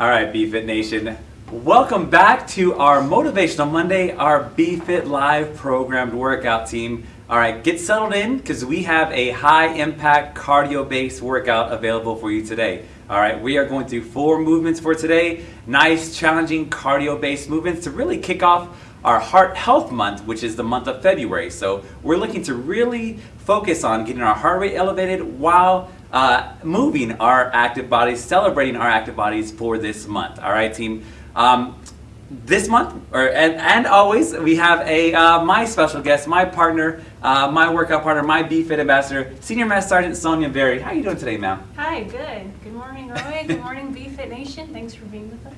All right, BFit Nation. Welcome back to our Motivational Monday, our BFit Live programmed workout team. All right, get settled in because we have a high impact cardio based workout available for you today. All right, we are going through four movements for today. Nice, challenging cardio based movements to really kick off our Heart Health Month, which is the month of February. So we're looking to really focus on getting our heart rate elevated while uh, moving our active bodies, celebrating our active bodies for this month. All right, team. Um, this month, or and, and always, we have a uh, my special guest, my partner, uh, my workout partner, my BFit ambassador, Senior Master Sergeant Sonia Berry. How are you doing today, ma'am? Hi, good. Good morning, Roy. Good morning, BFit Nation. Thanks for being with us.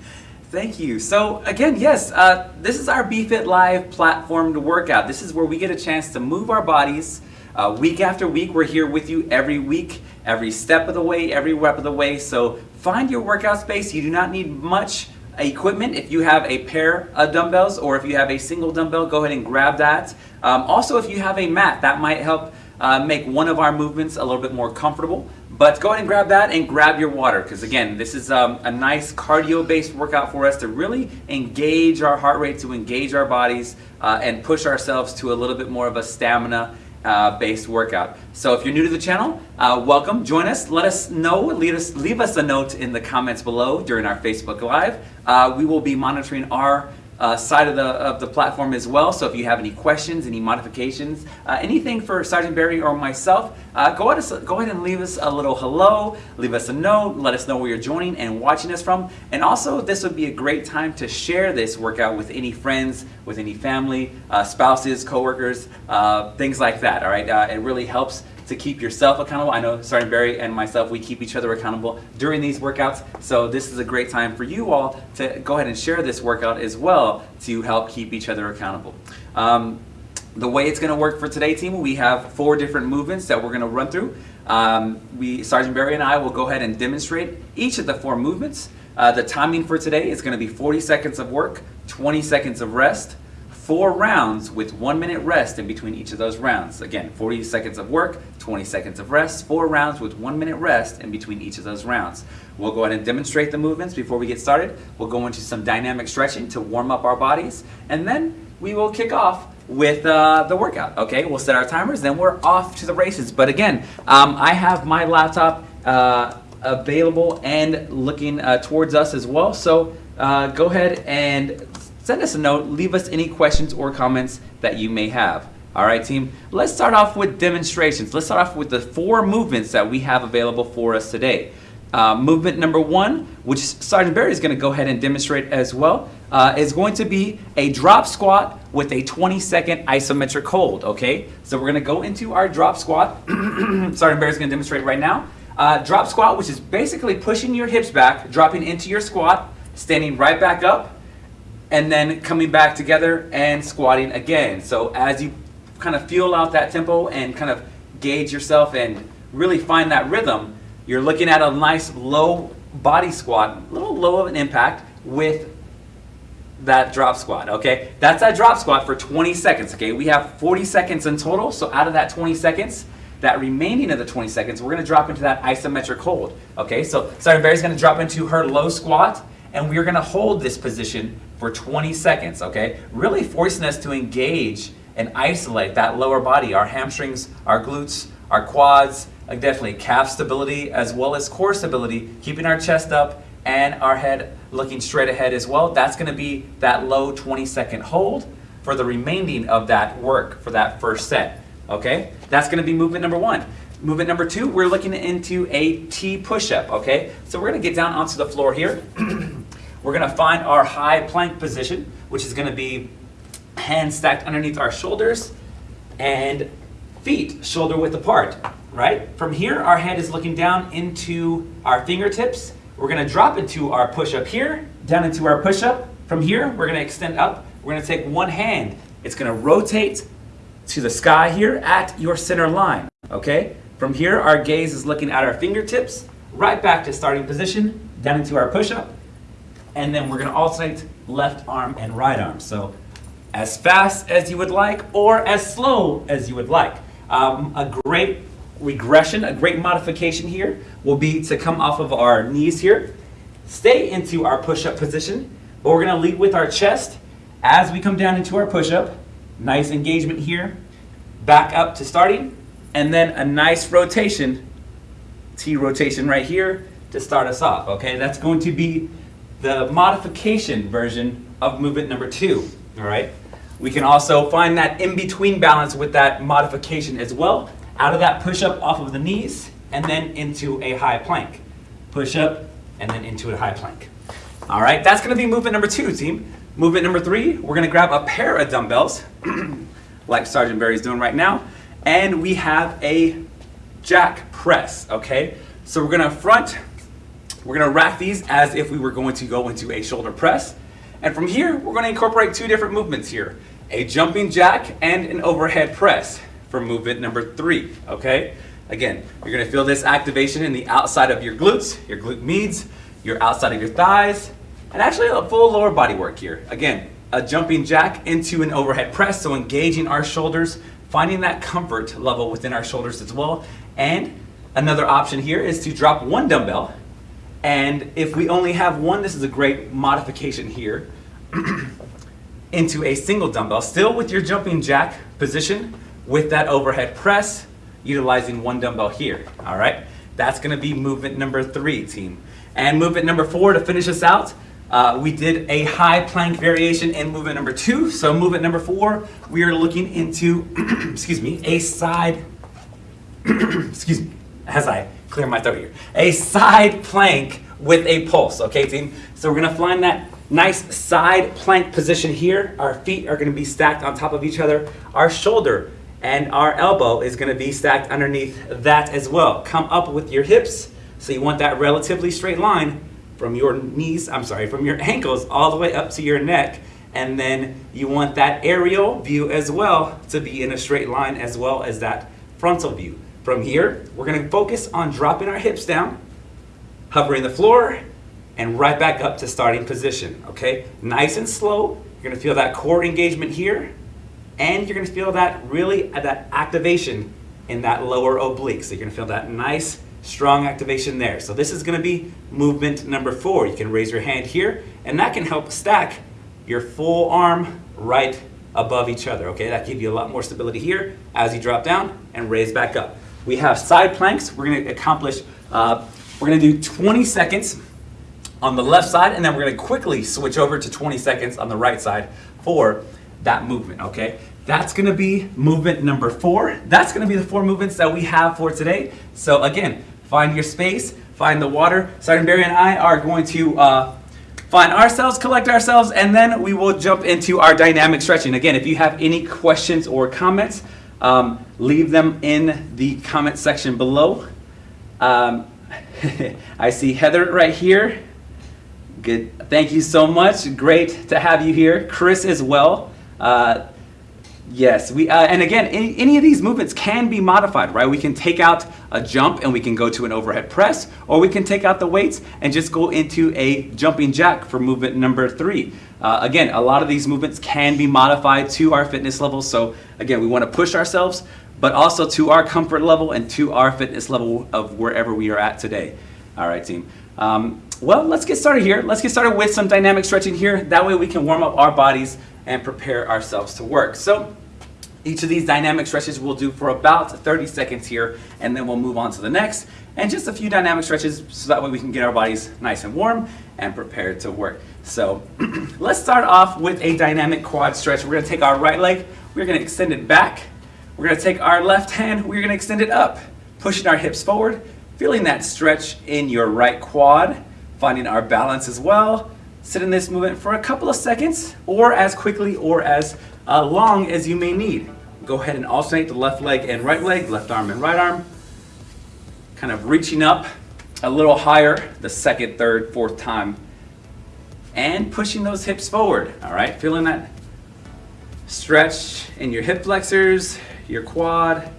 Thank you. So again, yes, uh, this is our BFit Live platform to workout. This is where we get a chance to move our bodies uh, week after week. We're here with you every week, every step of the way, every rep of the way. So find your workout space. You do not need much equipment. If you have a pair of dumbbells or if you have a single dumbbell, go ahead and grab that. Um, also, if you have a mat, that might help uh, make one of our movements a little bit more comfortable. But go ahead and grab that and grab your water because again, this is um, a nice cardio-based workout for us to really engage our heart rate, to engage our bodies uh, and push ourselves to a little bit more of a stamina uh, based workout. So if you're new to the channel, uh, welcome, join us, let us know, leave us, leave us a note in the comments below during our Facebook Live. Uh, we will be monitoring our uh, side of the, of the platform as well. So if you have any questions, any modifications, uh, anything for Sergeant Barry or myself, uh, go, ahead, go ahead and leave us a little hello, leave us a note, let us know where you're joining and watching us from. And also, this would be a great time to share this workout with any friends, with any family, uh, spouses, coworkers, uh, things like that. All right, uh, it really helps to keep yourself accountable. I know Sergeant Barry and myself, we keep each other accountable during these workouts. So this is a great time for you all to go ahead and share this workout as well to help keep each other accountable. Um, the way it's going to work for today, team, we have four different movements that we're going to run through. Um, we, Sergeant Barry and I will go ahead and demonstrate each of the four movements. Uh, the timing for today is going to be 40 seconds of work, 20 seconds of rest, four rounds with one minute rest in between each of those rounds. Again, 40 seconds of work, 20 seconds of rest, four rounds with one minute rest in between each of those rounds. We'll go ahead and demonstrate the movements before we get started. We'll go into some dynamic stretching to warm up our bodies, and then we will kick off with uh, the workout. Okay, we'll set our timers, then we're off to the races. But again, um, I have my laptop uh, available and looking uh, towards us as well. So uh, go ahead and send us a note, leave us any questions or comments that you may have. All right, team, let's start off with demonstrations. Let's start off with the four movements that we have available for us today. Uh, movement number one, which Sergeant Barry is going to go ahead and demonstrate as well, uh, is going to be a drop squat with a 20 second isometric hold, okay? So we're going to go into our drop squat. Sergeant Barry is going to demonstrate right now. Uh, drop squat, which is basically pushing your hips back, dropping into your squat, standing right back up, and then coming back together and squatting again. So as you kind of feel out that tempo and kind of gauge yourself and really find that rhythm, you're looking at a nice low body squat, a little low of an impact with that drop squat, okay? That's that drop squat for 20 seconds, okay? We have 40 seconds in total, so out of that 20 seconds, that remaining of the 20 seconds, we're gonna drop into that isometric hold, okay? So Sergeant Barry's gonna drop into her low squat, and we're gonna hold this position for 20 seconds, okay? Really forcing us to engage and isolate that lower body, our hamstrings, our glutes, our quads, definitely calf stability as well as core stability, keeping our chest up and our head looking straight ahead as well. That's gonna be that low 20 second hold for the remaining of that work for that first set, okay? That's gonna be movement number one. Movement number two, we're looking into a T push-up, okay? So we're gonna get down onto the floor here. We're gonna find our high plank position, which is gonna be hands stacked underneath our shoulders and feet shoulder width apart, right? From here, our head is looking down into our fingertips. We're gonna drop into our push-up here, down into our push-up. From here, we're gonna extend up. We're gonna take one hand. It's gonna rotate to the sky here at your center line, okay? From here, our gaze is looking at our fingertips, right back to starting position, down into our push-up, and then we're gonna alternate left arm and right arm. So as fast as you would like or as slow as you would like. Um, a great regression, a great modification here will be to come off of our knees here, stay into our push-up position, but we're gonna lead with our chest as we come down into our push-up. Nice engagement here. Back up to starting, and then a nice rotation, T rotation right here to start us off, okay? That's going to be the modification version of movement number two, all right? We can also find that in-between balance with that modification as well. Out of that push-up off of the knees, and then into a high plank. Push-up, and then into a high plank. All right, that's gonna be movement number two, team. Movement number three, we're gonna grab a pair of dumbbells, like Sergeant Barry's doing right now, and we have a jack press, okay? So we're gonna front, we're gonna rack these as if we were going to go into a shoulder press. And from here, we're gonna incorporate two different movements here. A jumping jack and an overhead press for movement number three, okay? Again, you're gonna feel this activation in the outside of your glutes, your glute medius, your outside of your thighs, and actually a full lower body work here. Again, a jumping jack into an overhead press, so engaging our shoulders, finding that comfort level within our shoulders as well. And another option here is to drop one dumbbell and if we only have one, this is a great modification here, into a single dumbbell, still with your jumping jack position, with that overhead press, utilizing one dumbbell here, all right? That's gonna be movement number three, team. And movement number four to finish us out, uh, we did a high plank variation in movement number two. So movement number four, we are looking into, excuse me, a side, excuse me, as I clear my throat here. A side plank with a pulse, okay team? So we're gonna find that nice side plank position here. Our feet are gonna be stacked on top of each other. Our shoulder and our elbow is gonna be stacked underneath that as well. Come up with your hips. So you want that relatively straight line from your knees, I'm sorry, from your ankles all the way up to your neck. And then you want that aerial view as well to be in a straight line as well as that frontal view. From here, we're gonna focus on dropping our hips down, hovering the floor, and right back up to starting position, okay? Nice and slow. You're gonna feel that core engagement here, and you're gonna feel that really, uh, that activation in that lower oblique. So you're gonna feel that nice, strong activation there. So this is gonna be movement number four. You can raise your hand here, and that can help stack your full arm right above each other, okay? That gives you a lot more stability here as you drop down and raise back up. We have side planks. We're gonna accomplish, uh, we're gonna do 20 seconds on the left side, and then we're gonna quickly switch over to 20 seconds on the right side for that movement, okay? That's gonna be movement number four. That's gonna be the four movements that we have for today. So again, find your space, find the water. Sergeant Barry and I are going to uh, find ourselves, collect ourselves, and then we will jump into our dynamic stretching. Again, if you have any questions or comments, um, leave them in the comment section below. Um, I see Heather right here. Good. Thank you so much. Great to have you here. Chris as well. Uh, yes, we, uh, and again, any, any of these movements can be modified, right? We can take out a jump and we can go to an overhead press, or we can take out the weights and just go into a jumping jack for movement number three. Uh, again, a lot of these movements can be modified to our fitness level. So again, we want to push ourselves, but also to our comfort level and to our fitness level of wherever we are at today. All right, team. Um, well, let's get started here. Let's get started with some dynamic stretching here. That way we can warm up our bodies and prepare ourselves to work. So each of these dynamic stretches we'll do for about 30 seconds here, and then we'll move on to the next. And just a few dynamic stretches so that way we can get our bodies nice and warm and prepared to work. So let's start off with a dynamic quad stretch. We're gonna take our right leg, we're gonna extend it back. We're gonna take our left hand, we're gonna extend it up, pushing our hips forward, feeling that stretch in your right quad, finding our balance as well. Sit in this movement for a couple of seconds, or as quickly or as uh, long as you may need. Go ahead and alternate the left leg and right leg, left arm and right arm. Kind of reaching up a little higher the second, third, fourth time. And pushing those hips forward, all right? Feeling that stretch in your hip flexors, your quad.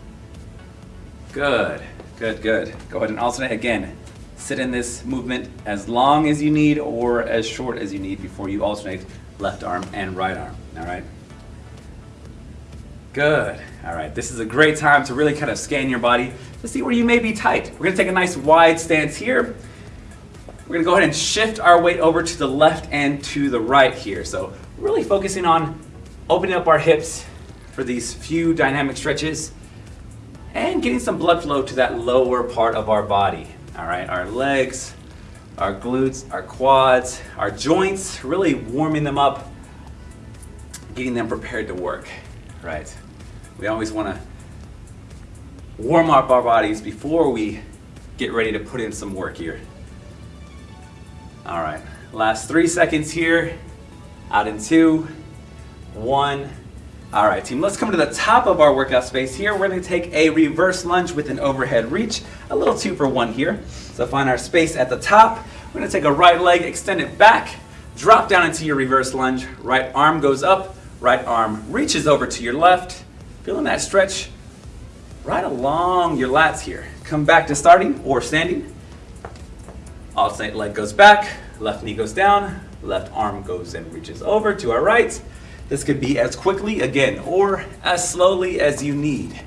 Good, good, good. Go ahead and alternate again. Sit in this movement as long as you need or as short as you need before you alternate left arm and right arm, all right? Good. All right, this is a great time to really kind of scan your body to see where you may be tight. We're gonna take a nice wide stance here. We're gonna go ahead and shift our weight over to the left and to the right here. So really focusing on opening up our hips for these few dynamic stretches and getting some blood flow to that lower part of our body. All right, our legs, our glutes, our quads, our joints, really warming them up, getting them prepared to work, right? We always wanna warm up our bodies before we get ready to put in some work here. All right, last three seconds here. Out in two, one. All right, team, let's come to the top of our workout space here. We're gonna take a reverse lunge with an overhead reach, a little two for one here. So find our space at the top. We're gonna take a right leg, extend it back, drop down into your reverse lunge. Right arm goes up, right arm reaches over to your left. Feeling that stretch right along your lats here. Come back to starting or standing. Alternate leg goes back, left knee goes down, left arm goes and reaches over to our right. This could be as quickly, again, or as slowly as you need.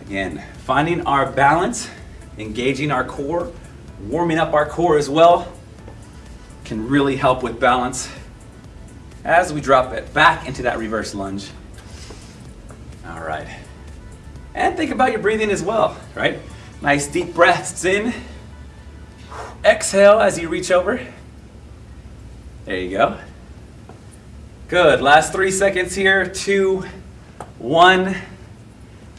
Again, finding our balance, engaging our core, warming up our core as well, can really help with balance as we drop it back into that reverse lunge. All right. And think about your breathing as well, right? Nice deep breaths in. Exhale as you reach over. There you go. Good. Last three seconds here. Two, one.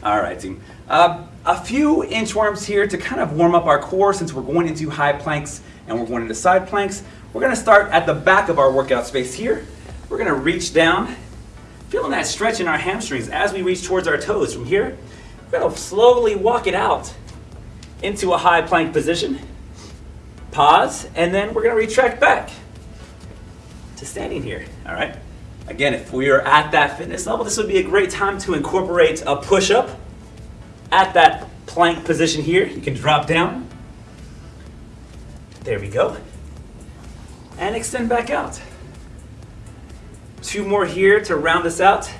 All right, team. Uh, a few inchworms here to kind of warm up our core since we're going into high planks and we're going into side planks. We're going to start at the back of our workout space here. We're going to reach down, feeling that stretch in our hamstrings as we reach towards our toes. From here, we're to slowly walk it out into a high plank position. Pause, and then we're going to retract back to standing here. All right. Again, if we are at that fitness level, this would be a great time to incorporate a push-up at that plank position here. You can drop down. There we go. And extend back out. Two more here to round this out.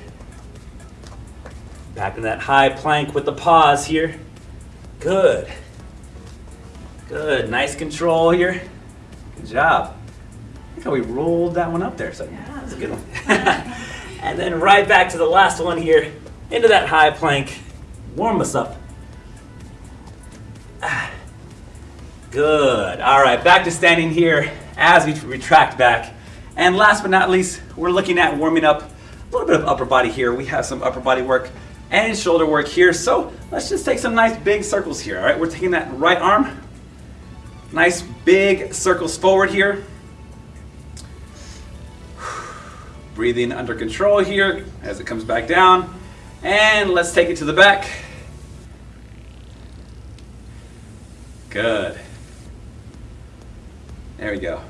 Back in that high plank with the pause here. Good. Good, nice control here. Good job. Look how we rolled that one up there. So yeah, that's a good one. and then right back to the last one here, into that high plank. Warm us up. Good. All right, back to standing here as we retract back. And last but not least, we're looking at warming up a little bit of upper body here. We have some upper body work and shoulder work here. So let's just take some nice big circles here. All right, we're taking that right arm, nice big circles forward here. Breathing under control here as it comes back down. And let's take it to the back. Good. There we go.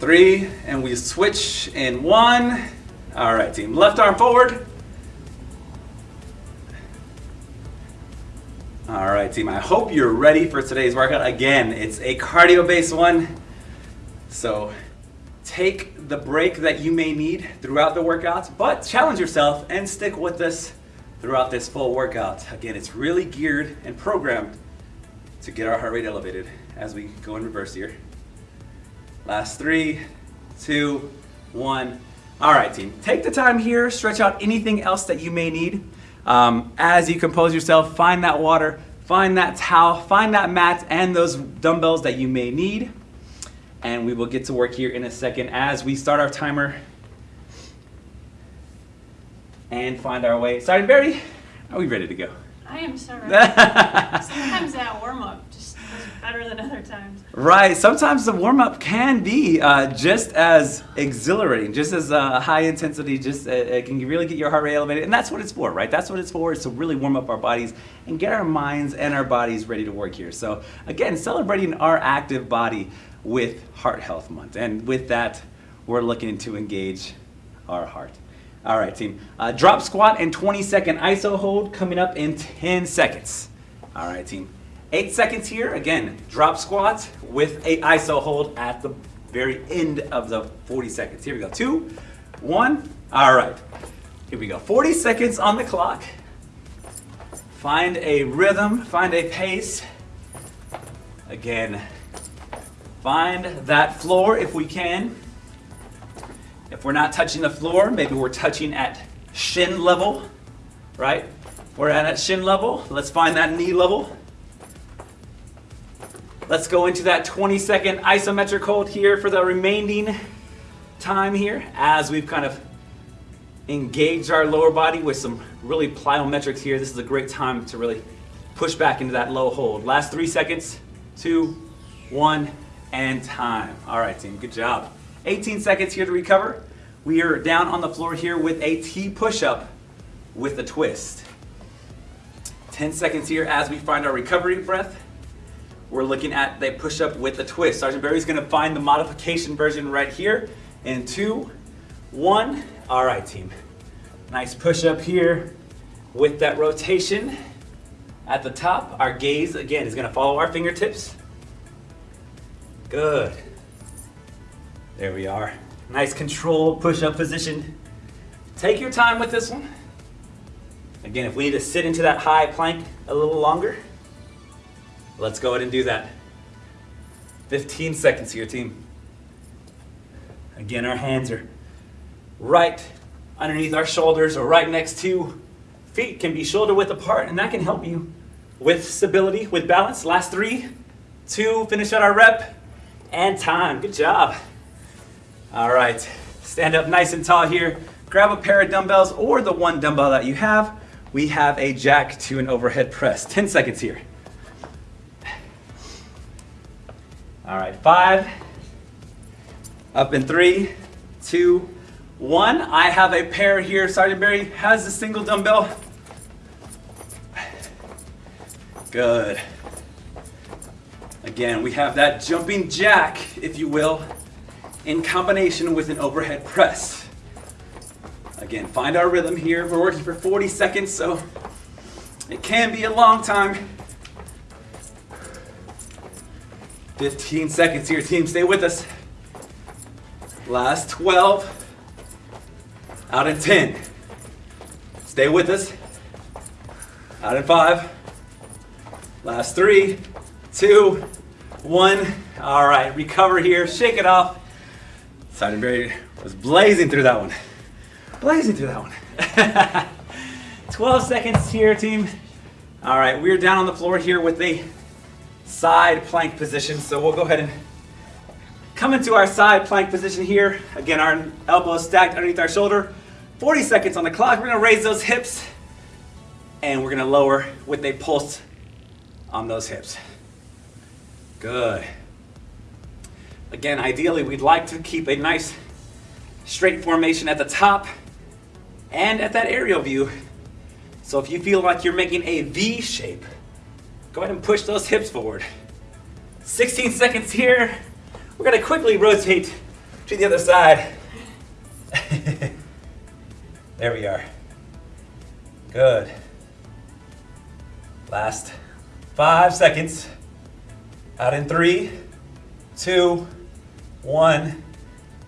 Three, and we switch in one. All right, team. Left arm forward. All right, team. I hope you're ready for today's workout. Again, it's a cardio-based one. So take the break that you may need throughout the workouts, but challenge yourself and stick with us throughout this full workout. Again, it's really geared and programmed to get our heart rate elevated as we go in reverse here. Last three, two, one. All right, team. Take the time here, stretch out anything else that you may need. Um, as you compose yourself, find that water, find that towel, find that mat, and those dumbbells that you may need. And we will get to work here in a second as we start our timer and find our way. Sergeant Barry, are we ready to go? I am so ready. Sometimes that warm up just is better than other times. Right. Sometimes the warm up can be uh, just as exhilarating, just as uh, high intensity. Just uh, it can really get your heart rate elevated, and that's what it's for, right? That's what it's for. Is to really warm up our bodies and get our minds and our bodies ready to work here. So again, celebrating our active body with Heart Health Month, and with that, we're looking to engage our heart. All right, team. Uh, drop squat and 20 second ISO hold coming up in 10 seconds. All right, team. Eight seconds here. Again, drop squat with a ISO hold at the very end of the 40 seconds. Here we go. Two, one. All right. Here we go. 40 seconds on the clock. Find a rhythm, find a pace. Again, find that floor if we can. If we're not touching the floor, maybe we're touching at shin level, right? We're at shin level. Let's find that knee level. Let's go into that 20 second isometric hold here for the remaining time here as we've kind of engaged our lower body with some really plyometrics here. This is a great time to really push back into that low hold. Last three seconds, two, one, and time. All right, team, good job. 18 seconds here to recover. We are down on the floor here with a T push-up with a twist. 10 seconds here as we find our recovery breath. We're looking at the push-up with a twist. Sergeant Barry's gonna find the modification version right here. In two, one. All right, team. Nice push-up here with that rotation at the top. Our gaze, again, is gonna follow our fingertips. Good. There we are. Nice controlled push-up position. Take your time with this one. Again, if we need to sit into that high plank a little longer, let's go ahead and do that. 15 seconds here, team. Again, our hands are right underneath our shoulders or right next to feet can be shoulder width apart and that can help you with stability, with balance. Last three, two, finish out our rep, and time. Good job. All right, stand up nice and tall here. Grab a pair of dumbbells or the one dumbbell that you have. We have a jack to an overhead press. 10 seconds here. All right, five, up in three, two, one. I have a pair here. Sergeant Barry has a single dumbbell. Good. Again, we have that jumping jack, if you will, in combination with an overhead press. Again, find our rhythm here. We're working for 40 seconds, so it can be a long time. 15 seconds here, team. Stay with us. Last 12. Out in 10. Stay with us. Out in 5. Last 3, 2, 1. All right, recover here. Shake it off. Sergeant Barry was blazing through that one. Blazing through that one. 12 seconds here, team. All right, we're down on the floor here with a side plank position. So we'll go ahead and come into our side plank position here. Again, our elbows stacked underneath our shoulder. 40 seconds on the clock. We're gonna raise those hips and we're gonna lower with a pulse on those hips. Good. Again, ideally, we'd like to keep a nice straight formation at the top and at that aerial view. So if you feel like you're making a V shape, go ahead and push those hips forward. 16 seconds here. We're gonna quickly rotate to the other side. there we are. Good. Last five seconds. Out in three, two, one,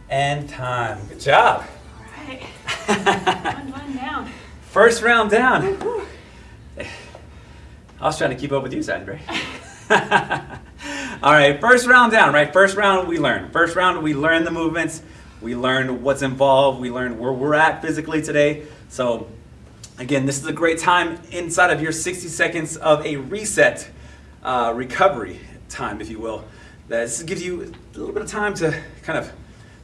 and time. Good job. All right. one, one down. First round down. I was trying to keep up with you, Sandra. All right, first round down, right? First round we learn. First round we learn the movements. We learn what's involved. We learn where we're at physically today. So again, this is a great time inside of your 60 seconds of a reset uh, recovery time, if you will. This gives you a little bit of time to kind of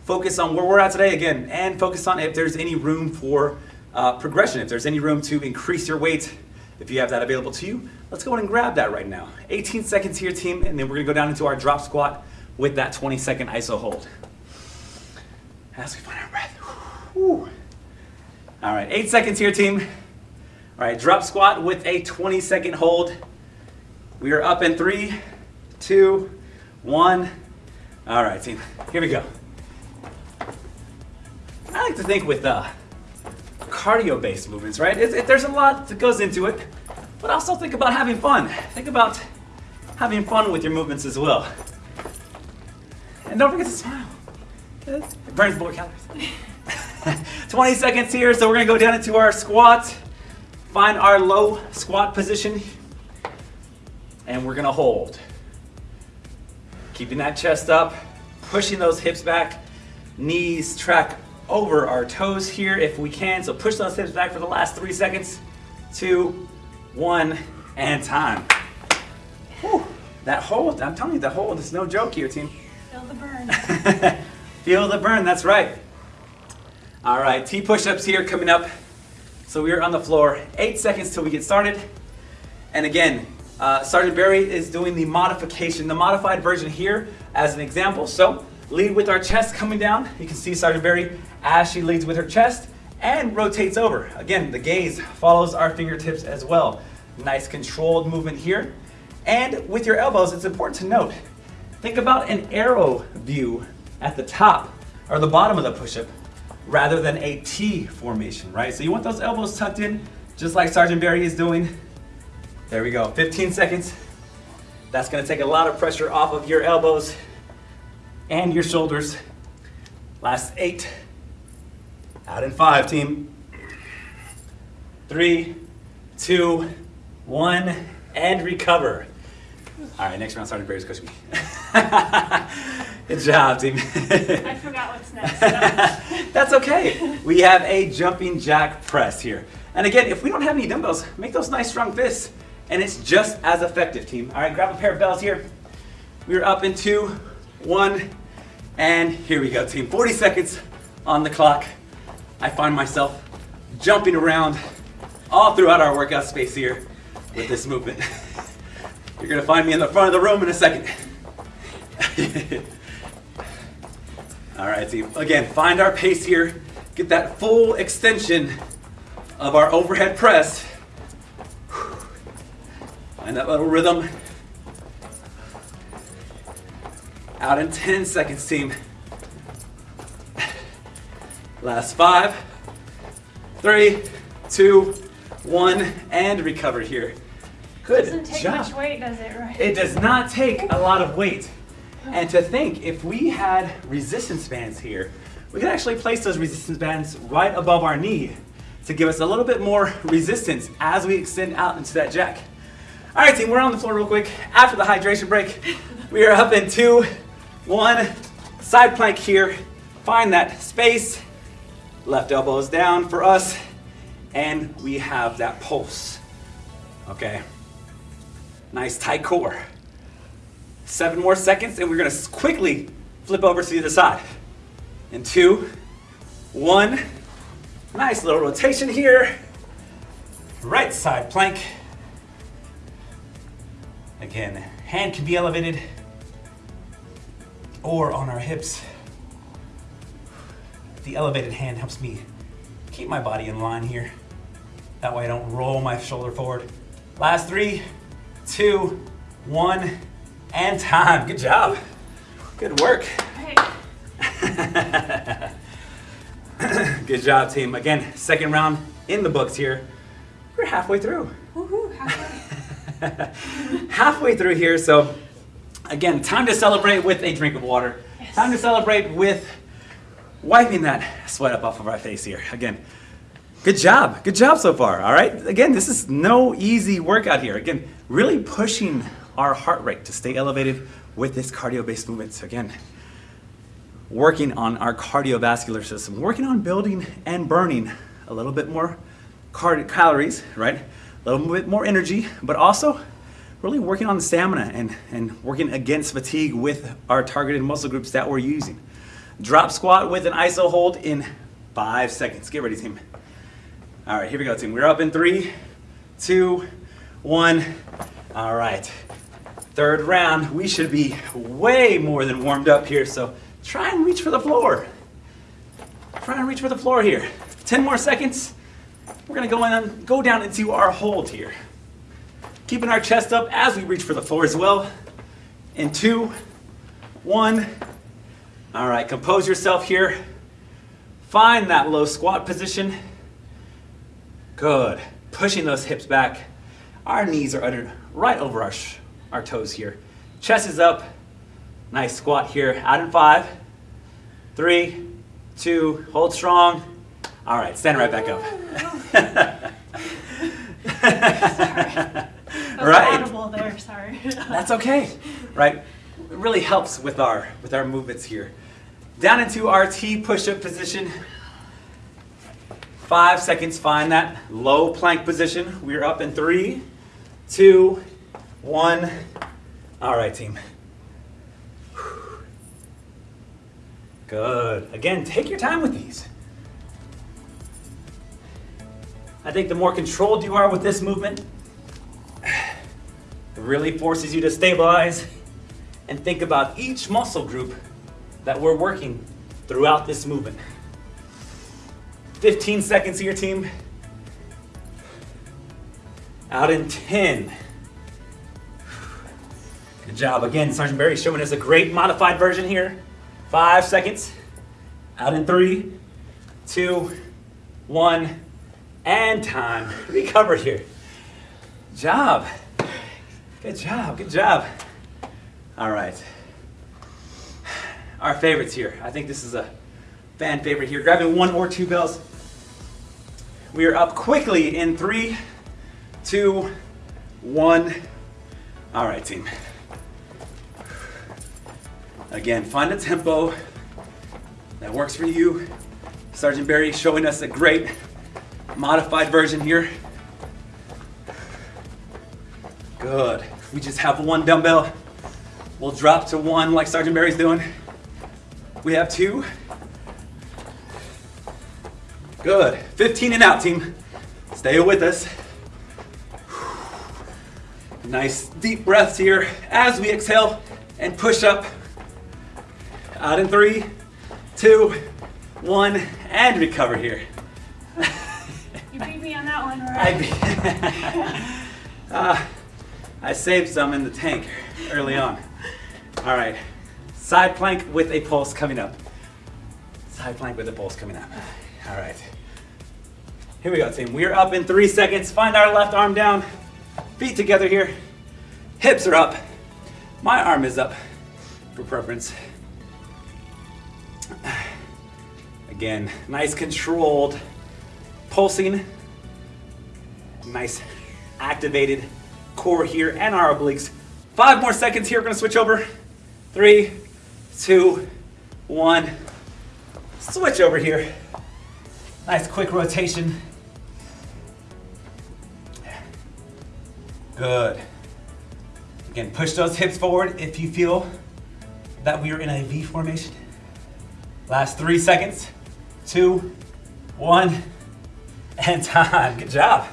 focus on where we're at today again, and focus on if there's any room for uh, progression, if there's any room to increase your weight, if you have that available to you, let's go ahead and grab that right now. 18 seconds here, team, and then we're gonna go down into our drop squat with that 20 second iso hold. As we find our breath. Whew. All right, eight seconds here, team. All right, drop squat with a 20 second hold. We are up in three, two, one. All right, team, here we go. I like to think with uh, cardio-based movements, right? It, it, there's a lot that goes into it, but also think about having fun. Think about having fun with your movements as well. And don't forget to smile. It burns more calories. 20 seconds here, so we're gonna go down into our squat. Find our low squat position, and we're gonna hold. Keeping that chest up, pushing those hips back, knees track over our toes here if we can. So push those hips back for the last three seconds. Two, one, and time. Whew. That hold, I'm telling you, the hold is no joke here, team. Feel the burn. Feel the burn, that's right. All right, T push-ups here coming up. So we are on the floor, eight seconds till we get started. And again, uh, Sergeant Barry is doing the modification, the modified version here as an example. So lead with our chest coming down. You can see Sergeant Barry as she leads with her chest and rotates over. Again, the gaze follows our fingertips as well. Nice controlled movement here. And with your elbows, it's important to note, think about an arrow view at the top or the bottom of the push-up rather than a T formation, right? So you want those elbows tucked in, just like Sergeant Barry is doing. There we go, 15 seconds. That's gonna take a lot of pressure off of your elbows and your shoulders. Last eight. Out in five, team. Three, two, one, and recover. All right, next round, Sergeant Barry's coaching me. Good job, team. I forgot what's next. That's okay. We have a jumping jack press here. And again, if we don't have any dumbbells, make those nice strong fists, and it's just as effective, team. All right, grab a pair of bells here. We're up in two, one, and here we go, team. 40 seconds on the clock. I find myself jumping around all throughout our workout space here with this movement. You're gonna find me in the front of the room in a second. All right, team. Again, find our pace here. Get that full extension of our overhead press. Find that little rhythm. Out in 10 seconds, team. Last five, three, two, one, and recover here. Good It Doesn't take job. much weight, does it? Right. It does not take a lot of weight. Oh. And to think, if we had resistance bands here, we could actually place those resistance bands right above our knee to give us a little bit more resistance as we extend out into that jack. All right, team, we're on the floor real quick. After the hydration break, we are up in two, one, side plank here. Find that space, left elbow is down for us, and we have that pulse. Okay, nice tight core. Seven more seconds, and we're gonna quickly flip over to the other side. In two, one, nice little rotation here. Right side plank. Again, hand can be elevated or on our hips. The elevated hand helps me keep my body in line here. That way I don't roll my shoulder forward. Last three, two, one, and time. Good job. Good work. Good job, team. Again, second round in the books here. We're halfway through. Woohoo! Halfway. halfway through here, so again, time to celebrate with a drink of water. Yes. Time to celebrate with wiping that sweat up off of our face here. Again, good job. Good job so far, all right? Again, this is no easy workout here. Again, really pushing our heart rate to stay elevated with this cardio-based movement. So again, working on our cardiovascular system, working on building and burning a little bit more calories, right? A little bit more energy, but also really working on stamina and, and working against fatigue with our targeted muscle groups that we're using. Drop squat with an iso hold in five seconds. Get ready, team. All right, here we go, team. We're up in three, two, one. All right. Third round, we should be way more than warmed up here, so try and reach for the floor. Try and reach for the floor here. 10 more seconds. We're gonna go in, go down into our hold here. Keeping our chest up as we reach for the floor as well. In two, one. All right, compose yourself here. Find that low squat position. Good. Pushing those hips back. Our knees are under right over our, our toes here. Chest is up. Nice squat here. Out in five, three, two, hold strong. All right, stand right back up. Right. there. Sorry. That's okay, right? It really helps with our, with our movements here. Down into our T push-up position. Five seconds, find that low plank position. We're up in three, two, one. All right, team. Good. Again, take your time with these. I think the more controlled you are with this movement, it really forces you to stabilize and think about each muscle group that we're working throughout this movement. 15 seconds here, team. Out in 10. Good job. Again, Sergeant Barry showing us a great modified version here. Five seconds. Out in three, two, one, and time. Recover here. Job. Good job, good job. All right. Our favorites here. I think this is a fan favorite here. Grabbing one or two bells. We are up quickly in three, two, one. All right, team. Again, find a tempo that works for you. Sergeant Barry showing us a great modified version here. Good. We just have one dumbbell. We'll drop to one like Sergeant Barry's doing. We have two. Good. 15 and out, team. Stay with us. Nice deep breaths here as we exhale and push up. Out in three, two, one, and recover here. You beat me on that one, right? I, uh, I saved some in the tank early on. All right, side plank with a pulse coming up. Side plank with a pulse coming up. All right. Here we go, team. We're up in three seconds. Find our left arm down. Feet together here. Hips are up. My arm is up for preference. Again, nice controlled pulsing. Nice activated core here and our obliques. Five more seconds here. We're gonna switch over. Three, two, one. Switch over here. Nice quick rotation. Good. Again, push those hips forward if you feel that we are in a V formation. Last three seconds. Two, one, and time. Good job.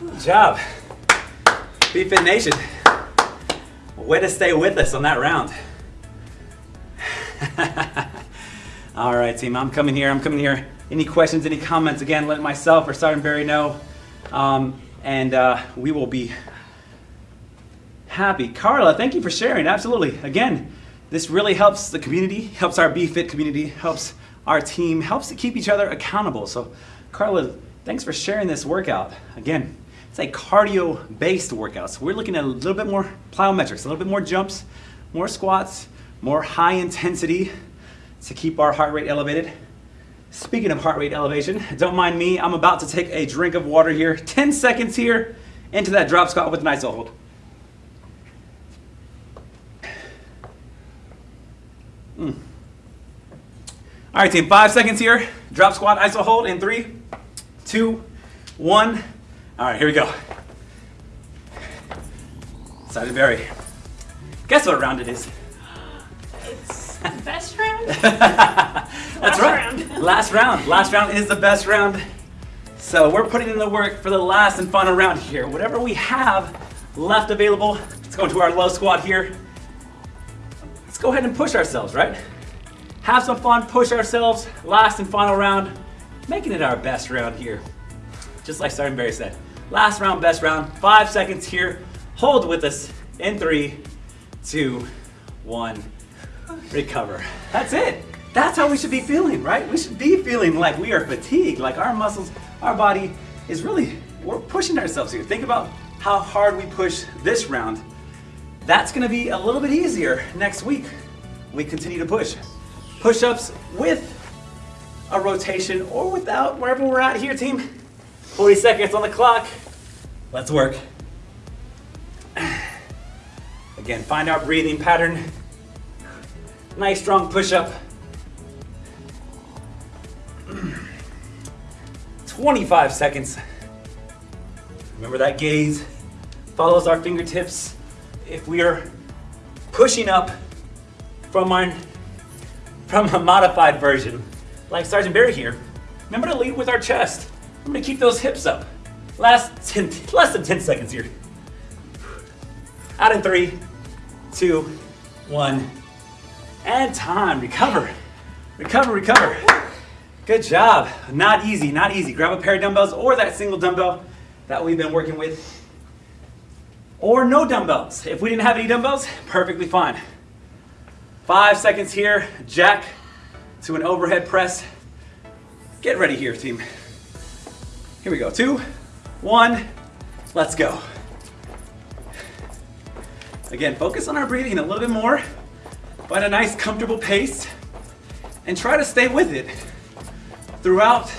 Good job. BFit Nation. Way to stay with us on that round. All right, team, I'm coming here. I'm coming here. Any questions, any comments? Again, let myself or Sergeant Barry know. Um, and uh, we will be happy. Carla, thank you for sharing. Absolutely. Again, this really helps the community, helps our BFit community, helps our team, helps to keep each other accountable. So, Carla, thanks for sharing this workout. Again, it's a cardio-based workout. So we're looking at a little bit more plyometrics, a little bit more jumps, more squats, more high intensity to keep our heart rate elevated. Speaking of heart rate elevation, don't mind me, I'm about to take a drink of water here. 10 seconds here into that drop squat with an iso hold. Mm. All right, team, five seconds here. Drop squat, iso hold in three, two, one. All right, here we go. Sergeant Barry. Guess what round it is? Best round? That's Last right. round. last round. Last round is the best round. So we're putting in the work for the last and final round here. Whatever we have left available, let's go into our low squat here. Let's go ahead and push ourselves, right? Have some fun, push ourselves. Last and final round, making it our best round here. Just like Sergeant Barry said. Last round, best round. Five seconds here. Hold with us in three, two, one. Recover. That's it. That's how we should be feeling, right? We should be feeling like we are fatigued, like our muscles, our body is really, we're pushing ourselves here. Think about how hard we push this round. That's gonna be a little bit easier next week. We continue to push. Push-ups with a rotation or without, wherever we're at here, team. 40 seconds on the clock. Let's work. Again, find our breathing pattern. Nice strong push up. 25 seconds. Remember that gaze follows our fingertips. If we are pushing up from our from a modified version, like Sergeant Barry here, remember to lead with our chest. I'm gonna keep those hips up. Last 10, less than 10 seconds here. Out in three, two, one, and time. Recover, recover, recover. Good job. Not easy, not easy. Grab a pair of dumbbells or that single dumbbell that we've been working with. Or no dumbbells. If we didn't have any dumbbells, perfectly fine. Five seconds here, jack to an overhead press. Get ready here, team. Here we go. Two, one, let's go. Again, focus on our breathing a little bit more. Find a nice, comfortable pace and try to stay with it throughout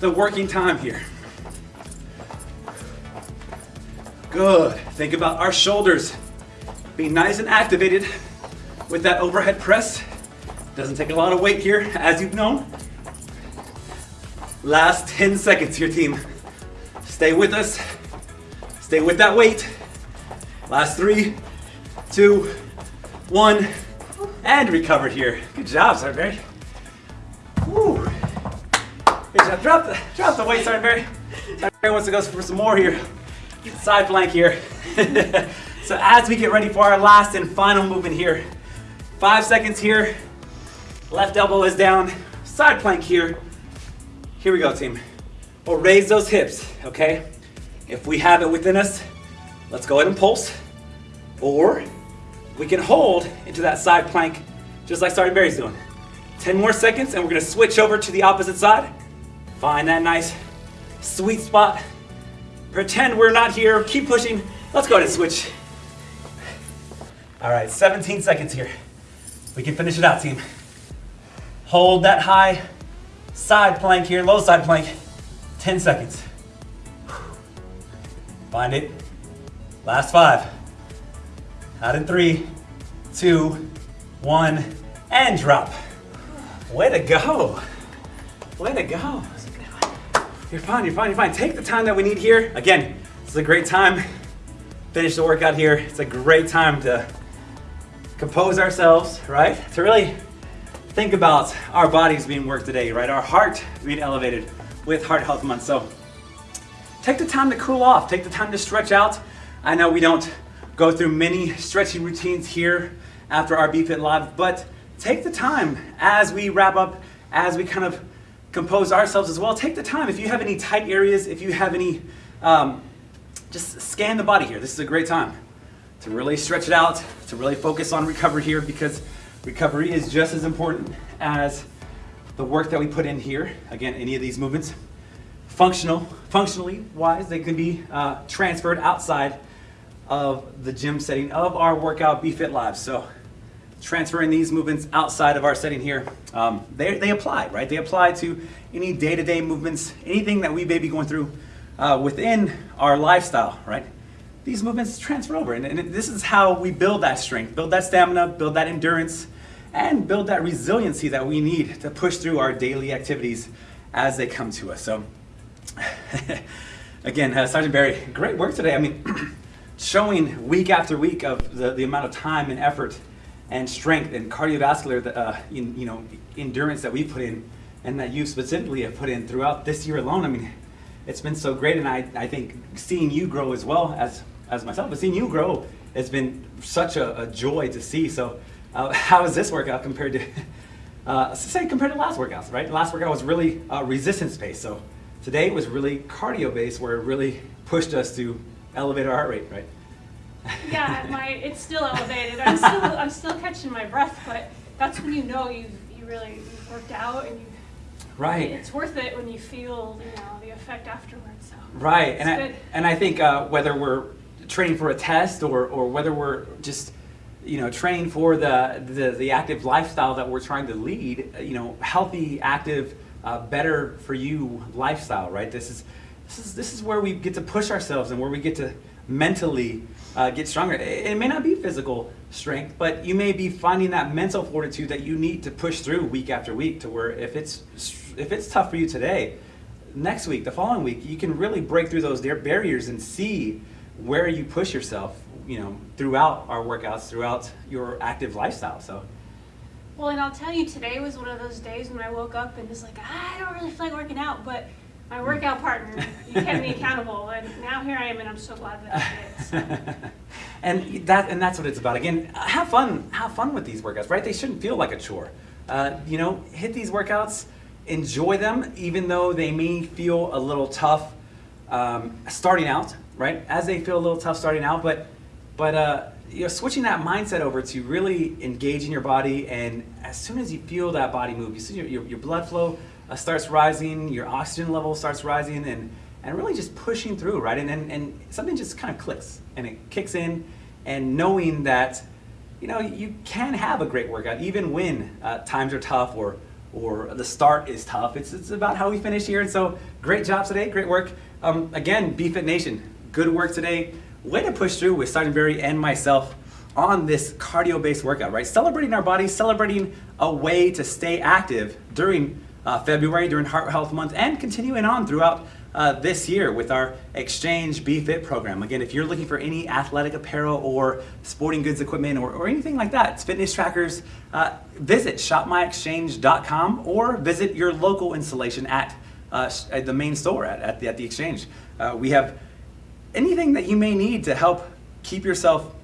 the working time here. Good. Think about our shoulders being nice and activated with that overhead press. Doesn't take a lot of weight here, as you've known. Last 10 seconds here, team. Stay with us. Stay with that weight. Last three, two, one, and recovered here. Good job, Sergeant Barry. Woo. Good job. Drop the, drop the weight, Sergeant Barry. Sergeant Barry wants to go for some more here. Side plank here. so as we get ready for our last and final movement here, five seconds here. Left elbow is down. Side plank here. Here we go, team. We'll raise those hips, okay? If we have it within us, let's go ahead and pulse. Or we can hold into that side plank, just like Sergeant Barry's doing. 10 more seconds, and we're gonna switch over to the opposite side. Find that nice sweet spot. Pretend we're not here, keep pushing. Let's go ahead and switch. All right, 17 seconds here. We can finish it out, team. Hold that high side plank here, low side plank. 10 seconds. Find it. Last five. Out in three, two, one, and drop. Way to go. Way to go. You're fine, you're fine, you're fine. Take the time that we need here. Again, this is a great time. Finish the workout here. It's a great time to compose ourselves, right? To really think about our bodies being worked today, right? Our heart being elevated with Heart Health Month. So take the time to cool off, take the time to stretch out. I know we don't go through many stretching routines here after our BFit Live, but take the time as we wrap up, as we kind of compose ourselves as well. Take the time. If you have any tight areas, if you have any, um, just scan the body here. This is a great time to really stretch it out, to really focus on recovery here because recovery is just as important as the work that we put in here. Again, any of these movements, functional, functionally wise, they can be uh, transferred outside of the gym setting of our workout BFit Live. So transferring these movements outside of our setting here, um, they, they apply, right? They apply to any day-to-day movements, anything that we may be going through uh, within our lifestyle, right? These movements transfer over, and, and this is how we build that strength, build that stamina, build that endurance, and build that resiliency that we need to push through our daily activities as they come to us. So, again, uh, Sergeant Barry, great work today. I mean, showing week after week of the, the amount of time and effort and strength and cardiovascular, uh, in, you know, endurance that we put in, and that you specifically have put in throughout this year alone. I mean, it's been so great, and I, I think seeing you grow as well as as myself, but seeing you grow has been such a, a joy to see. So, uh, how is this workout compared to, uh, say, compared to last workouts, right? Last workout was really uh, resistance based. So, today was really cardio based, where it really pushed us to elevate our heart rate, right? yeah, my it's still elevated. I'm still I'm still catching my breath, but that's when you know you you really you've worked out and you. Right. It's worth it when you feel you know the effect afterwards. So. Right, and I, and I think uh, whether we're training for a test or, or whether we're just you know training for the, the the active lifestyle that we're trying to lead, you know, healthy, active, uh, better for you lifestyle, right? This is this is this is where we get to push ourselves and where we get to mentally uh, get stronger. It, it may not be physical strength, but you may be finding that mental fortitude that you need to push through week after week. To where if it's if it's tough for you today, next week, the following week, you can really break through those barriers and see where you push yourself. You know, throughout our workouts, throughout your active lifestyle. So. Well, and I'll tell you, today was one of those days when I woke up and was like, I don't really feel like working out, but my workout partner, you kept me accountable, and now here I am, and I'm so glad that I did. So. and that and that's what it's about. Again, have fun. Have fun with these workouts, right? They shouldn't feel like a chore. Uh, you know, hit these workouts, enjoy them, even though they may feel a little tough um, starting out, right? As they feel a little tough starting out, but but uh, you know, switching that mindset over to really engaging your body, and as soon as you feel that body move, you see your, your, your blood flow uh, starts rising, your oxygen level starts rising, and and really just pushing through, right? And, and and something just kind of clicks and it kicks in, and knowing that, you know, you can have a great workout even when uh, times are tough or or the start is tough. It's it's about how we finish here. And so, great job today, great work. Um, again, BFit Nation, good work today way to push through with Sergeant Barry and myself on this cardio-based workout, right? Celebrating our bodies, celebrating a way to stay active during uh, February, during Heart Health Month, and continuing on throughout uh, this year with our Exchange Be Fit program. Again, if you're looking for any athletic apparel or sporting goods equipment or, or anything like that, fitness trackers, uh, visit shopmyexchange.com or visit your local installation at, uh, at the main store at, at, the, at the Exchange. Uh, we have anything that you may need to help keep yourself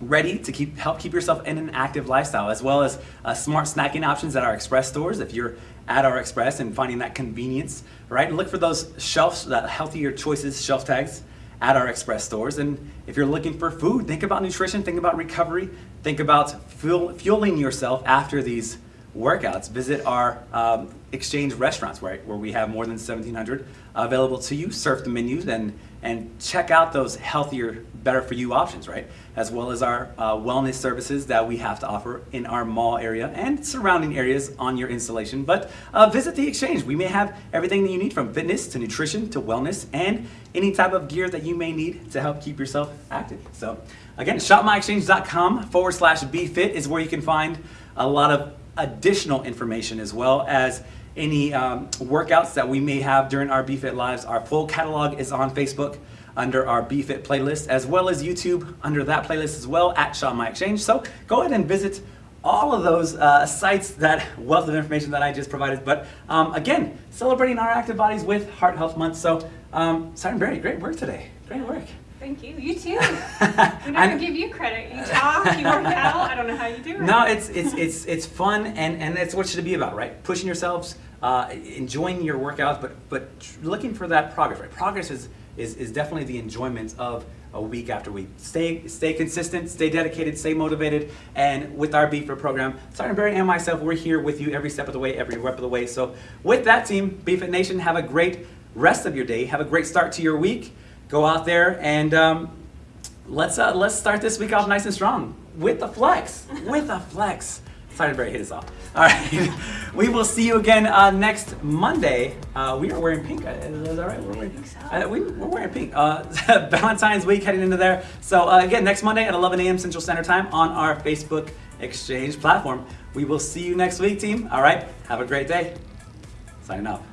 ready to keep help keep yourself in an active lifestyle as well as uh, smart snacking options at our express stores if you're at our express and finding that convenience right? And look for those shelves that healthier choices shelf tags at our express stores. And if you're looking for food think about nutrition think about recovery think about fuel, fueling yourself after these workouts. Visit our um, exchange restaurants right where we have more than 1700 available to you. Surf the menus and and check out those healthier, better for you options, right? As well as our uh, wellness services that we have to offer in our mall area and surrounding areas on your installation. But uh, visit the exchange. We may have everything that you need from fitness to nutrition to wellness and any type of gear that you may need to help keep yourself active. So again, shopmyexchange.com forward slash BFit is where you can find a lot of additional information as well as any um, workouts that we may have during our BFit Lives. Our full catalog is on Facebook under our BFit playlist, as well as YouTube under that playlist as well at Shop My Exchange. So go ahead and visit all of those uh, sites, that wealth of information that I just provided. But um, again, celebrating our active bodies with Heart Health Month. So, um, Sergeant Barry, great work today. Great work. Thank you. You too. we never give you credit. You talk, you work out. I don't know how you do it. No, it's it's it's it's fun, and and that's what it should be about, right? Pushing yourselves, uh, enjoying your workouts, but but looking for that progress, right? Progress is is is definitely the enjoyment of a week after week. Stay stay consistent, stay dedicated, stay motivated, and with our BFit program, Sergeant Barry and myself, we're here with you every step of the way, every rep of the way. So with that team, BFit Nation, have a great rest of your day. Have a great start to your week go out there and um, let's uh, let's start this week off nice and strong with a flex. With a flex. Sorry, Barry, hit us off. All right, we will see you again uh, next Monday. Uh, we are wearing pink. Uh, is that right? We're wearing, so. uh, we, are wearing pink. Uh, Valentine's week heading into there. So uh, again, next Monday at 11 a.m. Central Standard Time on our Facebook Exchange platform. We will see you next week, team. All right, have a great day. Signing off.